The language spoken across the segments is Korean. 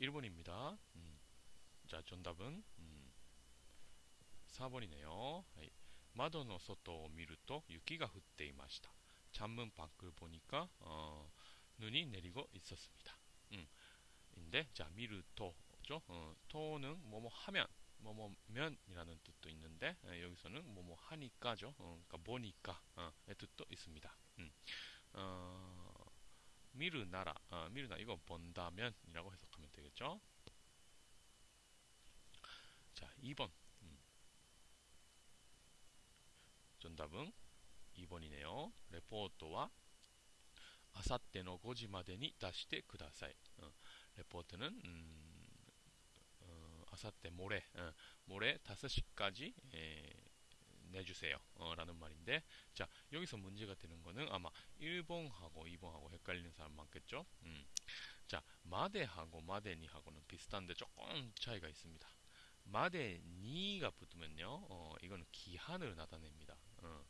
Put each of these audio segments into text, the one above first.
1번입니다. 음. 자, 정답은 음. 4번이네요. 하이. 窓の外を見ると雪が降っていました. 창문 밖을 보니까 어, 눈이 내리고 있었습니다. 음. 인데 자, 미르토죠. 어, 토는 뭐뭐 하면 뭐뭐면이라는 뜻도 있는데 에, 여기서는 뭐뭐 하니까죠. 어, 그러니까 보니까의 어, 뜻도 있습니다. 음. 어, 미르 나라, 어, 미르 나 이거 본다면이라고 해석 하면 되겠죠. 자, 2번. 음. 정답은 2번이네요. 레포트와 아사테의 5時までに出してください. 어, 레포트는 음, 어, 아사테 모레, 어, 모레 5시까지 에, 내주세요. 어, 라는 말인데, 자, 여기서 문제가 되는 거는 아마 1번하고 2번하고 헷갈리는 사람 많겠죠? 음. 자, 마데하고 마데니하고는 비슷한데 조금 차이가 있습니다. 마데니가 붙으면요, 어, 이거는 기한을 나타냅니다. 어,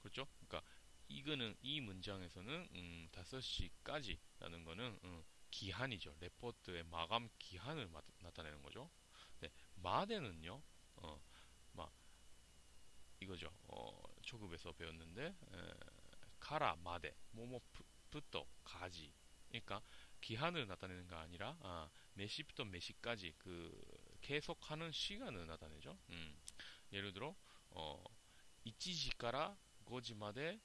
그렇죠? 그러니까 이거는 이 문장에서는 음, 5시까지 라는 거는 음, 기한이죠. 레포트의 마감 기한을 마, 나타내는 거죠. 네, 마데는요, 어, 막 이거죠. 어, 초급에서 배웠는데 에, 카라 마데 모모부터 가지. 그러니까 기한을 나타내는 게 아니라 아, 몇 시부터 몇 시까지 그 계속하는 시간을 나타내죠. 음, 예를 들어 어, 1時から 5時まで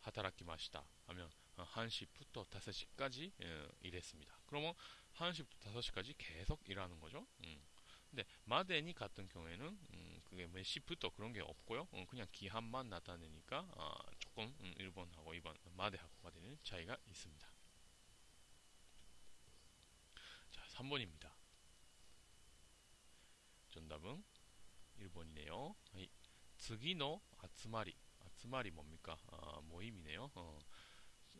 하타라키마시다 하면 1시부터 5시까지 예, 일했습니다. 그러면 1시부터 5시까지 계속 일하는 거죠. 음. 근데 마데니 같은 경우에는 음, 그게 몇 시부터 그런 게 없고요. 음, 그냥 기한만 나타내니까 아, 조금 음, 1번하고 2번 마데하고 마데는 차이가 있습니다. 자, 3번입니다. 정답은 1번이네요. 次の 아츠마리. 아츠마리 뭡니까? 아, 모임이네요. 어,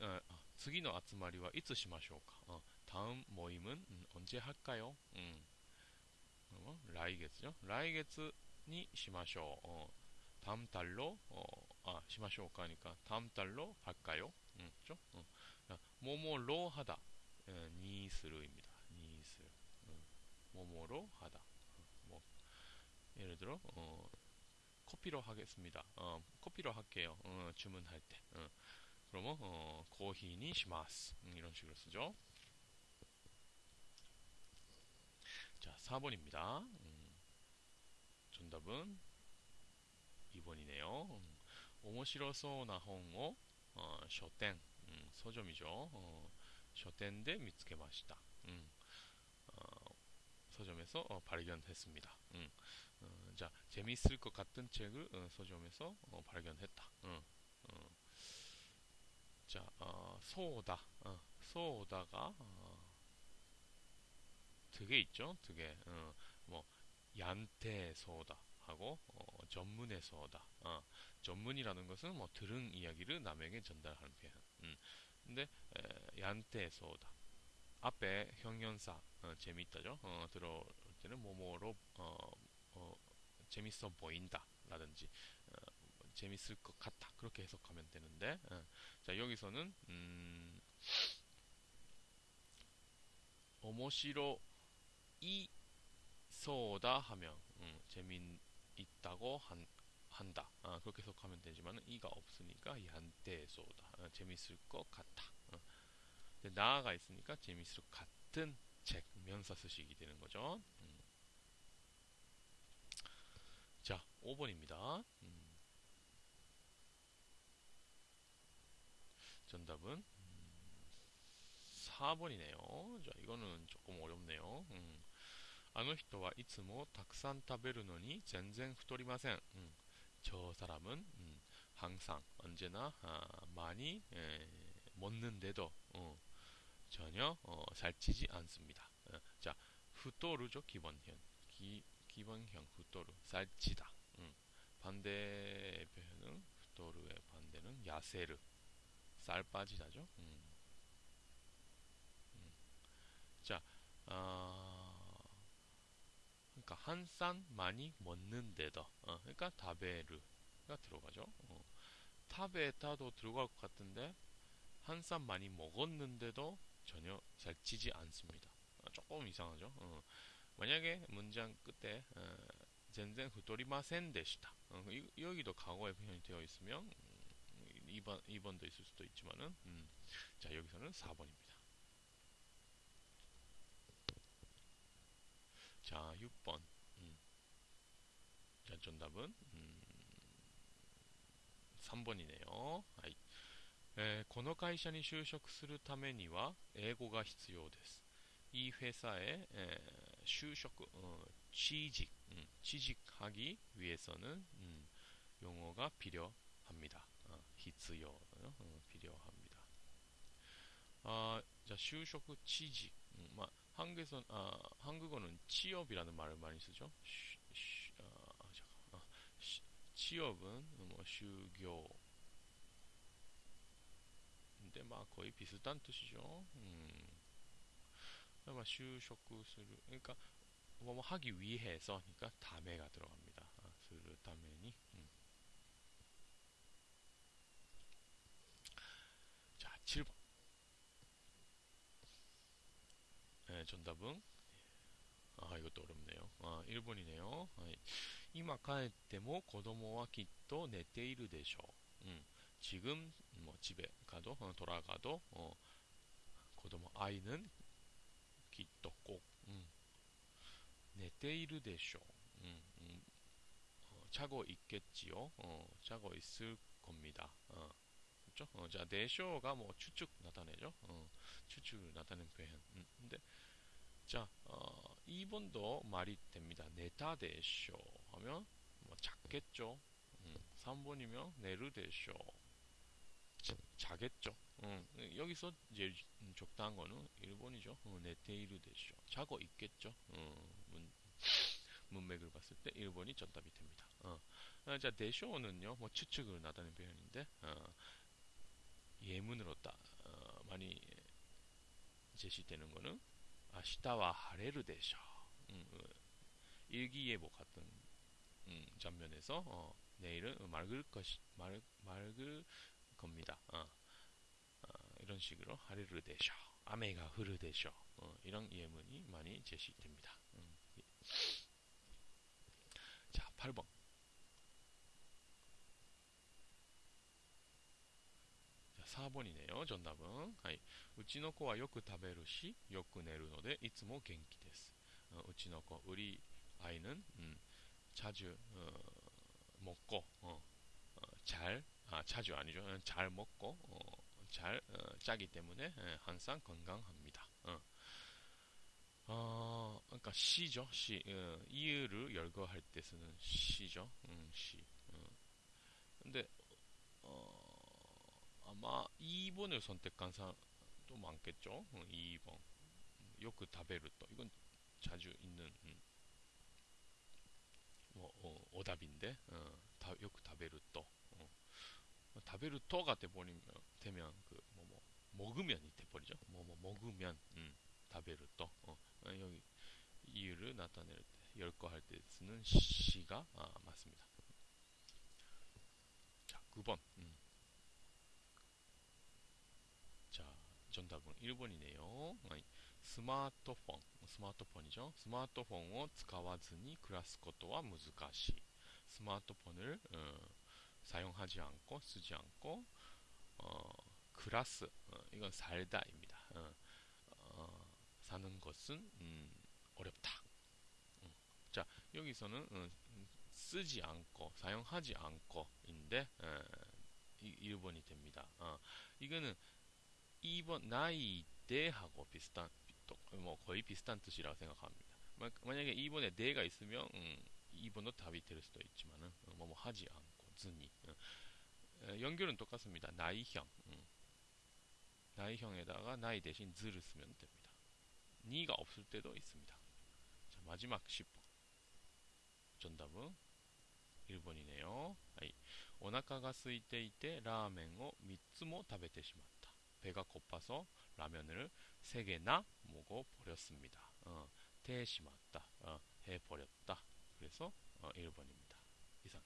아,次の 아츠마리와 いつしましょうか? 어, 다음 모임은 음, 언제 할까요? 음. 어, 라이게츠죠? 라이게츠니 시마쇼. 어, 다음 달로 어, 아, 시마쇼가 하니까 다음 달로 할까요? 음, 그죠? 어. 모모로 하다. 예, 니스르입니다. 니스르. 음, 모모로 하다. 어, 뭐 예를 들어 어, 커피로 하겠습니다. 어, 커피로 할게요. 어, 주문할 때. 어, 그러면 어, 고히니 시마스. 음, 이런 식으로 쓰죠. 자, 4번입니다. 음, 정답은 2번이네요. 음, 홍오 어, 쇼텐 음, 서점이죠. 어, 미츠케마시다. 음, 어, 서점에서 어, 발견했습니다. 음, 어, 자, 재미있을 것 같은 책을 어, 서점에서 어, 발견했다. 어, 어. 자, 어, 소다. 어, 소다가 어, 두개 있죠. 두 개. 어, 뭐 얀테 소다 하고 어, 전문의 소다. 어, 전문이라는 것은 뭐 들은 이야기를 남에게 전달하는 표현. 음. 근데 에, 얀테 소다. 앞에 형용사 어, 재미있다죠. 어, 들어올 때는 뭐뭐로 어, 어, 재밌어 보인다 라든지 어, 재밌을 것 같다 그렇게 해석하면 되는데 어, 자 여기서는 음, 오모시로 이 소다 하면 음, 재미있다고 한, 한다 어, 그렇게 해석하면 되지만 이가 없으니까 얀테 소다 어, 재밌을 것 같다 어. 나아가 있으니까 재밌을 것 같은 책 쓰시기 되는 거죠 음. 자 5번입니다 음. 정답은 음, 4번이네요 자 이거는 조금 어렵네요 음. あの人はいつもたくさん食べるのに全然太りません. 음, 저 사람은 음, 항상 언제나 아, 많이 에, 먹는데도 어, 전혀 어, 살찌지 않습니다. 어, 자, 후토르죠 기본형. 기, 기본형 후토르 살찌다. 음, 반대 표현은 후토르의 반대는 야세르 쌀 빠지다죠. 음. 음. 자, 아, 그러니까 한 산 많이 먹는데도 어, 그러니까 다베르가 들어가죠. 어, 타베타도 들어갈 것 같은데 한 산 많이 먹었는데도 전혀 살찌지 않습니다. 조금 이상하죠. 어, 만약에 문장 끝에 어, 전쟁 후토리마센 데시다. 어, 여기도 과거의 표현이 되어 있으면 2번, 음, 2번도 있을 수도 있지만은 음, 자 여기서는 4번입니다. 자 6번 음. 자 정답은 음, 3번이네요. 아이. この会社に就職するためには英語が必要です。이 회사에 에, 就職, 어, 취직, 음, 취직하기 위해서는 음, 용어가 필요합니다. 어, 必要, 어, 필요합니다. 아, 자, 就職, 취직. 음, 마, 한국에선 아, 한국어는 취업이라는 말을 많이 쓰죠. 쉬, 쉬, 아, 아 잠깐, 아, 쉬, 취업은 뭐 휴교 근데 막 거의 비슷한 뜻이죠. 음. 그러니까 막 휴쇼쿠스루 그러니까 뭐, 뭐 하기 위해서 그러니까 담에가 들어갑니다. 아, 스루 담에니. 음. 자, 7번. 정답은 아 이것도 어렵네요. 아 1번이네요. 아, 이마 가에때모 고도모와 기또 내때이르 대쇼. 음, 지금 뭐 집에 가도 어, 돌아가도 어, 고도모 아이는 기또 꼭 음, 내때이르 대쇼. 음, 음, 어, 자고 있겠지요. 어, 자고 있을 겁니다. 어. 그렇죠? 어, 자, 내쇼가 뭐 추측 나타내죠. 어, 추측을 나타내는 표현. 음, 근데 자, 어, 2번도 말이 됩니다. 네타데쇼 하면 뭐 작겠죠. 음, 3번이면 네르데쇼 자겠죠. 음, 여기서 이제 적당한 거는 1번이죠. 어, 네테이르데쇼 자고 있겠죠. 어, 문, 문맥을 봤을 때 1번이 정답이 됩니다. 어. 아, 자, 데쇼는요, 뭐 추측을 나타낸 표현인데, 어, 예문으로 따, 어, 많이 제시되는 거는, 데쇼. 음, 어, 일기예보 같은 음, 장면에서 어, 내일은 맑을 것이 맑, 맑을 겁니다. 어, 어, 이런 식으로 하레르 데쇼. 아메가 흐르 데쇼. 어, 이런 예문이 많이 제시됩니다. 음. 자, 8번. 자, 4번이네요. 정답은. 하이. うちの子はよく食べるし、よく寝るので、いつも元気です。 어, うちの子, 우리 아이는 음, 자주 어, 먹고 어, 어, 잘, 아, 자주 아니죠. 어, 잘 먹고 어, 잘 어, 짜기 때문에 예, 항상 건강합니다. 어. 어, 그러니까 시죠. 시. 어, 이유를 열거할 때 쓰는 시죠. 음, 시. 어. 근데 어, 아마 2번을 선택한 사람도 많겠죠. 어, 2번. 요크 다베르토. 이건 자주 있는 음, 뭐 어, 오답인데 어, 다, 요크 다베르토. 어. 다베르토가 돼버리면 되면 그 뭐 뭐, 먹으면이 돼버리죠. 뭐 뭐 먹으면 음, 다베르토. 어. 어, 여기 이유를 나타낼 때 열거 할 때 쓰는 시가 아, 맞습니다. 자, 9번. 음. 자, 정답은 1번이네요. 아니, 스마트폰, 스마트폰이죠. 스마트폰을 使わずに暮らすことは難しい. 스마트폰을 어, 사용하지 않고 쓰지 않고 어, 그라스 어, 이건 살다입니다. 어, 어, 사는 것은 음, 어렵다. 음. 자 여기서는 음, 쓰지 않고 사용하지 않고인데 어, 1번이 됩니다. 어, 이거는 2번 나이 때하고 비슷한 뭐 거의 비슷한 뜻이라고 생각합니다. 만약에 2번에 내가 있으면 음, 2번도 답이 될 수도 있지만은 어, 뭐, 뭐 하지 않고 즈니 어. 연결은 똑같습니다. 나이형 음. 나이형에다가 나이 대신 즈를 쓰면 됩니다. 니가 없을 때도 있습니다. 자, 마지막 10번. 정답은 1번이네요. 아이. 오나카가 쓰이때 이때 라멘을 3つも食べてしまった. 배가 고파서 라면을 3개나 먹어 버렸습니다. 어, 대시맞다. 어, 해버렸다. 그래서 어, 1번입니다. 이상.